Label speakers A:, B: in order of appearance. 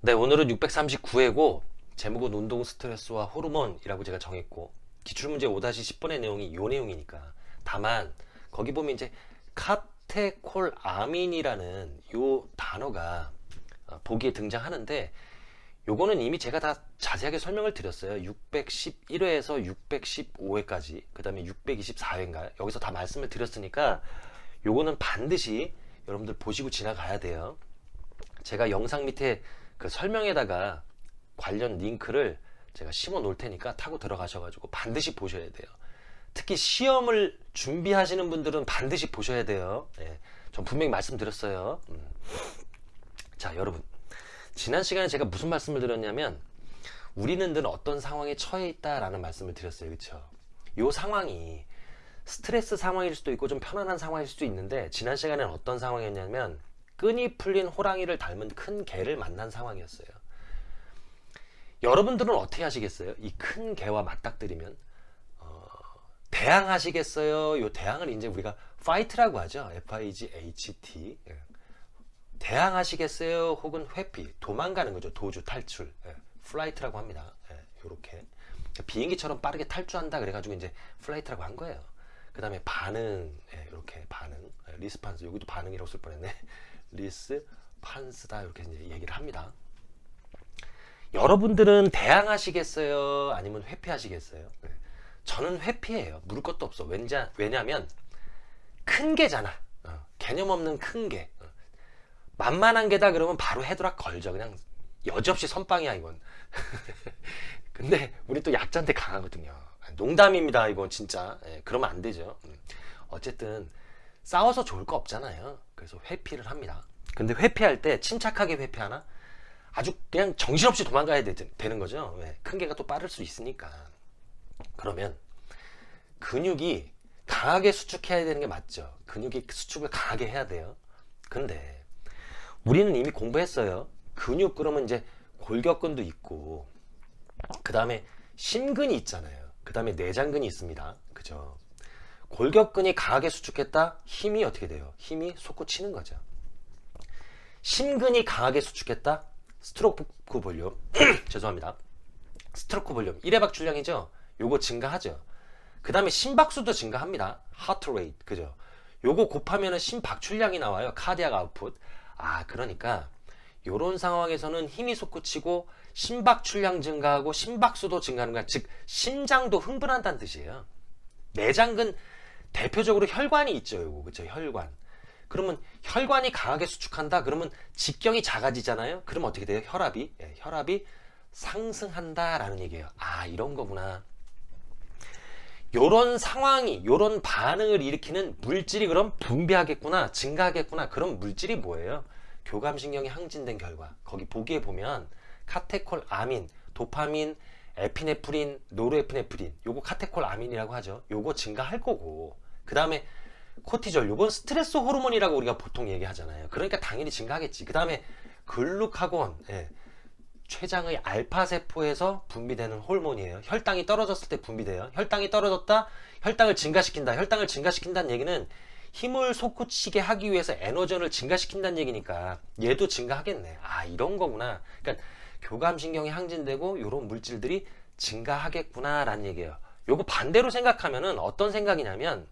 A: 네, 오늘은 639회고 제목은 운동 스트레스와 호르몬이라고 제가 정했고 기출문제 5-10번의 내용이 요 내용이니까 다만 거기 보면 이제 카테콜아민이라는 요 단어가 어, 보기에 등장하는데 요거는 이미 제가 다 자세하게 설명을 드렸어요. 611회에서 615회까지 그 다음에 624회인가요 여기서 다 말씀을 드렸으니까 요거는 반드시 여러분들 보시고 지나가야 돼요. 제가 영상 밑에 그 설명에다가 관련 링크를 제가 심어 놓을 테니까 타고 들어가셔 가지고 반드시 보셔야 돼요. 특히 시험을 준비하시는 분들은 반드시 보셔야 돼요. 예, 전 분명히 말씀드렸어요. 음. 자, 여러분. 지난 시간에 제가 무슨 말씀을 드렸냐면, 우리는 늘 어떤 상황에 처해 있다 라는 말씀을 드렸어요. 그쵸? 요 상황이 스트레스 상황일 수도 있고 좀 편안한 상황일 수도 있는데, 지난 시간에는 어떤 상황이었냐면, 끈이 풀린 호랑이를 닮은 큰 개를 만난 상황이었어요. 여러분들은 어떻게 하시겠어요? 이 큰 개와 맞닥뜨리면 어, 대항하시겠어요? 요 대항을 이제 우리가 fight라고 하죠. F-I-G-H-T 예. 대항하시겠어요? 혹은 회피, 도망가는 거죠. 도주, 탈출, 예. flight라고 합니다. 예. 요렇게 비행기처럼 빠르게 탈주한다 그래가지고 이제 flight라고 한 거예요. 그 다음에 반응, 예. 이렇게 반응, 예. response 여기도 반응이라고 쓸 뻔했네. response다 이렇게 이제 얘기를 합니다. 여러분들은 대항하시겠어요? 아니면 회피하시겠어요? 네. 저는 회피해요. 물을 것도 없어. 왠자, 왜냐면 큰 개잖아. 어, 개념 없는 큰 개. 어. 만만한 개다 그러면 바로 헤드락 걸죠. 그냥 여지없이 선빵이야 이건. 근데 우리 또 약자한테 강하거든요. 농담입니다 이건 진짜. 예, 그러면 안 되죠. 음. 어쨌든 싸워서 좋을 거 없잖아요. 그래서 회피를 합니다. 근데 회피할 때 침착하게 회피하나? 아주 그냥 정신없이 도망가야 되, 는 거죠. 왜? 큰 개가 또 빠를 수 있으니까. 그러면 근육이 강하게 수축해야 되는 게 맞죠. 근육이 수축을 강하게 해야 돼요. 근데 우리는 이미 공부했어요. 근육 그러면 이제 골격근도 있고 그 다음에 심근이 있잖아요. 그 다음에 내장근이 있습니다. 그죠? 골격근이 강하게 수축했다? 힘이 어떻게 돼요? 힘이 솟구치는 거죠. 심근이 강하게 수축했다? stroke volume. 죄송합니다. stroke volume. 1회 박출량이죠? 요거 증가하죠. 그 다음에 심박수도 증가합니다. heart rate 그죠? 요거 곱하면 심박출량이 나와요. 카디악 아웃풋 아 그러니까 요런 상황에서는 힘이 솟구치고 심박출량 증가하고 심박수도 증가하는 거야. 즉 심장도 흥분한다는 뜻이에요. 내장근 대표적으로 혈관이 있죠 요거. 그죠 혈관. 그러면 혈관이 강하게 수축한다? 그러면 직경이 작아지잖아요? 그러면 어떻게 돼요? 혈압이? 예, 혈압이 상승한다 라는 얘기예요. 아 이런 거구나. 요런 상황이 요런 반응을 일으키는 물질이 그럼 분비하겠구나 증가하겠구나. 그런 물질이 뭐예요? 교감신경이 항진된 결과. 거기 보기에 보면 카테콜 아민 도파민 에피네프린 노르에피네프린 요거 카테콜 아민이라고 하죠. 요거 증가할 거고 그 다음에 코티졸 요건 스트레스 호르몬이라고 우리가 보통 얘기하잖아요. 그러니까 당연히 증가하겠지. 그 다음에 글루카곤 예. 췌장의 알파세포에서 분비되는 호르몬이에요. 혈당이 떨어졌을 때 분비돼요. 혈당이 떨어졌다 혈당을 증가시킨다. 혈당을 증가시킨다는 얘기는 힘을 솟구치게 하기 위해서 에너전을 증가시킨다는 얘기니까 얘도 증가하겠네. 아 이런 거구나. 그러니까 교감신경이 항진되고 이런 물질들이 증가하겠구나 라는 얘기예요. 요거 반대로 생각하면은 어떤 생각이냐면